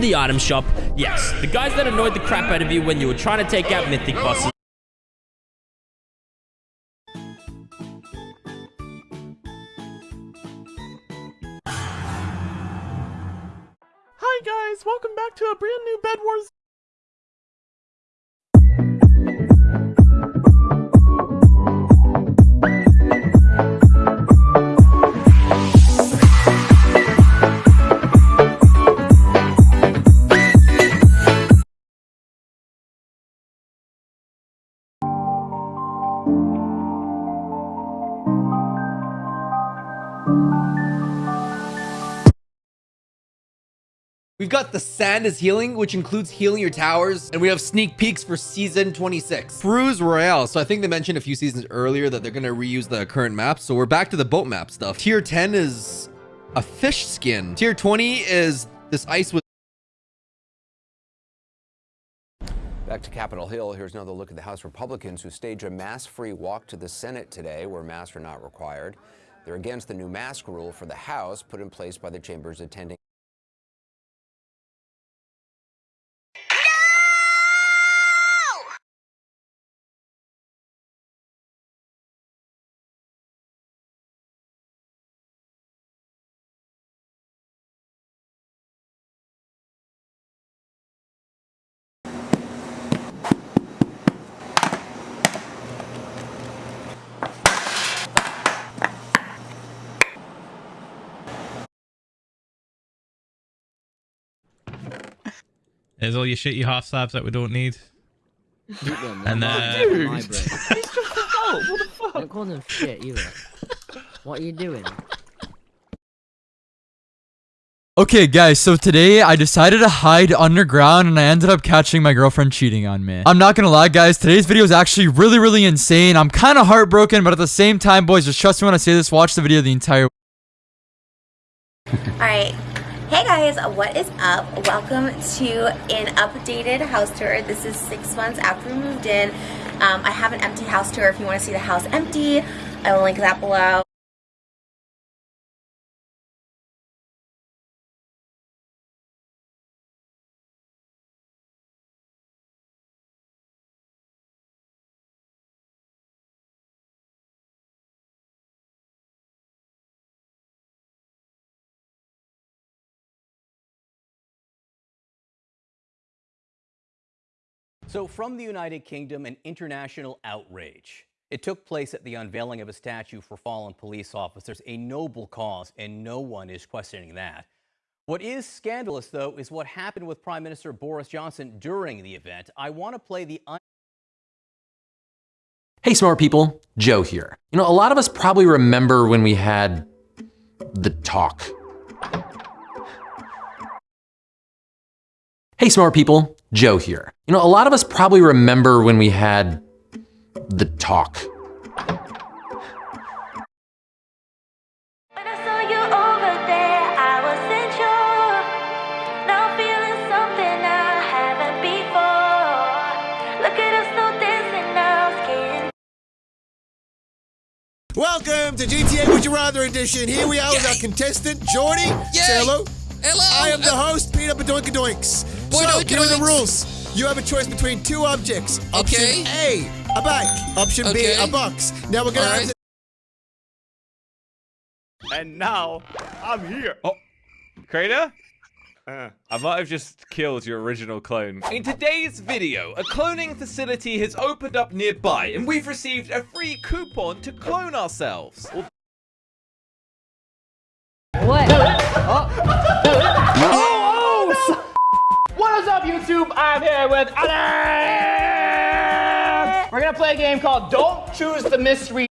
the item shop. Yes, the guys that annoyed the crap out of you when you were trying to take out mythic bosses. Hi guys, welcome back to a brand new Bed Wars We've got the sand is healing, which includes healing your towers, and we have sneak peeks for season 26. Cruise Royale. So I think they mentioned a few seasons earlier that they're going to reuse the current map. So we're back to the boat map stuff. Tier 10 is a fish skin. Tier 20 is this ice with Back to Capitol Hill, here's another look at the House Republicans who stage a mask-free walk to the Senate today where masks are not required. They're against the new mask rule for the House put in place by the chamber's attending There's all your shitty half slabs that we don't need. And uh, He's just oh, what the fuck? Don't call them shit either. what are you doing? Okay, guys, so today I decided to hide underground and I ended up catching my girlfriend cheating on me. I'm not gonna lie, guys, today's video is actually really, really insane. I'm kind of heartbroken, but at the same time, boys, just trust me when I say this, watch the video the entire Alright, hey guys, what is up? Welcome to an updated house tour. This is six months after we moved in. Um, I have an empty house tour if you want to see the house empty. I will link that below. So from the United Kingdom, an international outrage. It took place at the unveiling of a statue for fallen police officers, a noble cause, and no one is questioning that. What is scandalous, though, is what happened with Prime Minister Boris Johnson during the event. I want to play the Hey, smart people, Joe here. You know, a lot of us probably remember when we had the talk. Hey, smart people, Joe here. You know, a lot of us probably remember when we had the talk. Welcome to GTA Would You Rather Edition. Here we are with our contestant, Jordy. Say hello. Hello. I am the host, Peter Badoinkadoinks. So, Badoinkadoinks. you know the rules. You have a choice between two objects. Option Okay. A, a bike. Option B, Okay. a box. Now we're gonna All have right. to And now, I'm here. Oh, Crater? Uh, I might have just killed your original clone. In today's video, a cloning facility has opened up nearby and we've received a free coupon to clone ourselves. What? YouTube? I'm here with Adam! We're gonna play a game called Don't Choose the Mystery